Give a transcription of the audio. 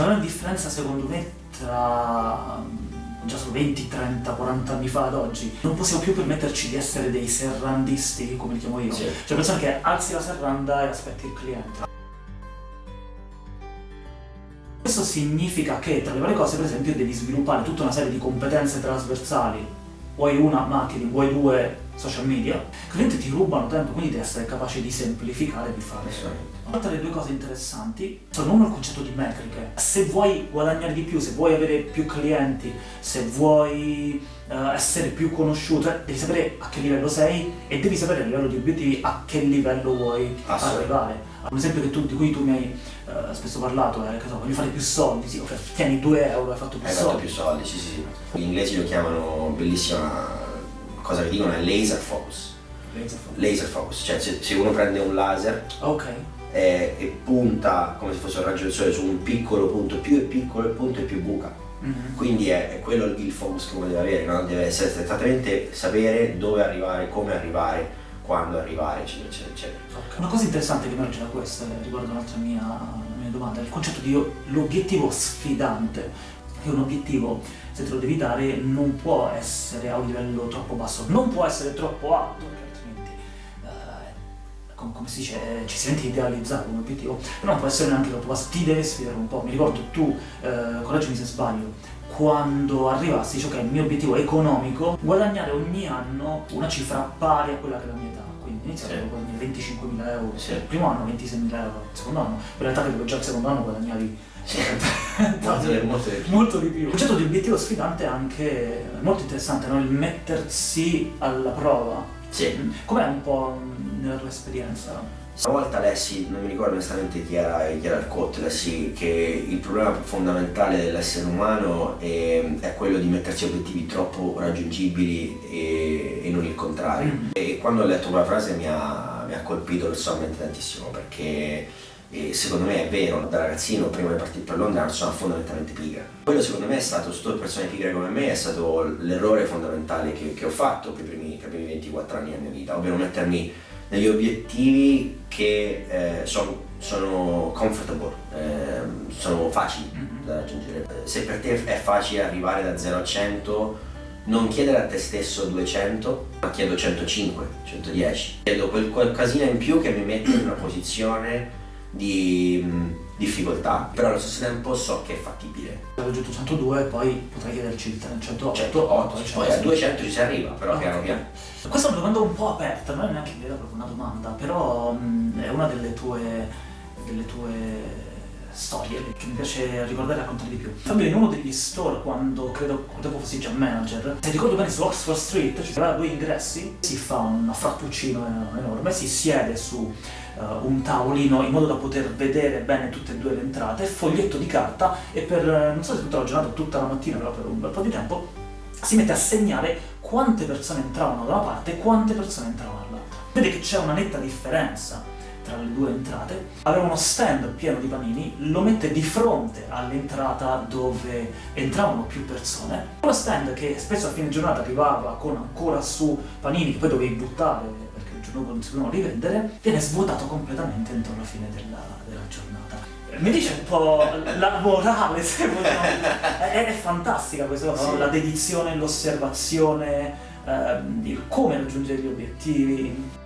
C'è una differenza secondo me tra già solo 20, 30, 40 anni fa ad oggi, non possiamo più permetterci di essere dei serrandisti, come li chiamo io. Sì. Cioè persone che alzi la serranda e aspetti il cliente. Questo significa che tra le varie cose, per esempio, devi sviluppare tutta una serie di competenze trasversali. Vuoi una marketing, vuoi due social media. I clienti ti rubano tempo, quindi devi essere capace di semplificare e di fare. Assolutamente. Altre due cose interessanti sono uno il concetto di metriche. Se vuoi guadagnare di più, se vuoi avere più clienti, se vuoi eh, essere più conosciuto, eh, devi sapere a che livello sei e devi sapere a livello di obiettivi a che livello vuoi Assolutamente. arrivare. Un esempio che tu- di cui tu mi hai eh, spesso parlato è che so, voglio fare più soldi, sì, ok, tieni 2 euro, hai fatto più Hai soldi. fatto più soldi, sì, sì. Gli inglesi lo chiamano, bellissima cosa che dicono, è laser focus. Laser focus, cioè se, se uno prende un laser Ok, e, e punta come se fosse un raggio del sole su un piccolo punto, più è piccolo il punto e più buca. Mhm. Quindi è, è quello il focus che uno deve avere, no? deve essere esattamente sapere dove arrivare, come arrivare, quando arrivare, eccetera, eccetera, eccetera. Una cosa interessante che emerge da questa, eh, riguardo un'altra mia, mia domanda, è il concetto di l'obiettivo sfidante. Che un obiettivo, se te lo devi dare, non può essere a un livello troppo basso, non può essere troppo alto, perché altrimenti, eh, com- come si dice, eh, ci si sente idealizzare un obiettivo, però non può essere neanche troppo basso, ti deve sfidare un po'. Mi ricordo tu, eh, correggimi se sbaglio, quando arrivassi, dici ok, il mio obiettivo economico, guadagnare ogni anno una cifra pari a quella che è la mia età. Iniziare Sì. guadagnare 25.000 euro, Sì. il primo anno 26.000 euro, il secondo anno, in realtà credo che già il secondo anno guadagnavi Molto, molto di più. molto di più. Il concetto di obiettivo sfidante è anche molto interessante, no? il mettersi alla prova. Sì. Com'è un po' nella tua esperienza? Una volta lessi, non mi ricordo onestamente chi era, chi era il quote, lessi che il problema fondamentale dell'essere umano è, è quello di mettersi obiettivi troppo raggiungibili e, e non il contrario. Mm. E quando ho letto quella frase mi ha, mi ha colpito personalmente tantissimo perché eh, secondo me è vero, da ragazzino prima di partire per Londra sono fondamentalmente pigra. Quello secondo me è stato, tutte persone pigre come me, è stato l'errore fondamentale che, che ho fatto per i primi, per i primi 24 anni della mia vita, ovvero mettermi degli obiettivi che eh, son- sono comfortable, ehm, sono facili Mhm. da raggiungere. Eh, Se per te è facile arrivare da 0 a 100, non chiedere a te stesso 200, ma chiedo 105, 110. Chiedo quel qualcosina in più che mi mette in una posizione di mh, difficoltà, però allo stesso tempo so che è fattibile. Ho raggiunto 102, poi potrei chiederci il 108, 108, poi poi a 200 ci si arriva, però Ok. piano piano. Questa è una domanda un po' aperta, non è neanche vera proprio una domanda, però mh, è una delle tue, delle tue storie che mi piace ricordare e raccontare di più. Fabio, in uno degli store, quando credo tempo fossi già manager, se ricordo bene su Oxford Street ci sono due ingressi, si fa un frappuccino enorme, si siede su eh, un tavolino in modo da poter vedere bene tutte e due le entrate, foglietto di carta e per, eh, non so se tutta la giornata tutta la mattina, però per un bel po' di tempo, si mette a segnare quante persone entravano da una parte e quante persone entravano dall'altra. Vede che c'è una netta differenza tra le due entrate. Aveva uno stand pieno di panini, lo mette di fronte all'entrata dove entravano più persone. Uno stand che spesso a fine giornata arrivava con ancora su panini che poi dovevi buttare perché il giorno dopo non si potevano rivendere, viene svuotato completamente entro la fine della, della giornata. Mi dice un po' la morale, se vogliamo. È, è fantastica questa cosa, no? Sì. la dedizione, l'osservazione, ehm, il come raggiungere gli obiettivi.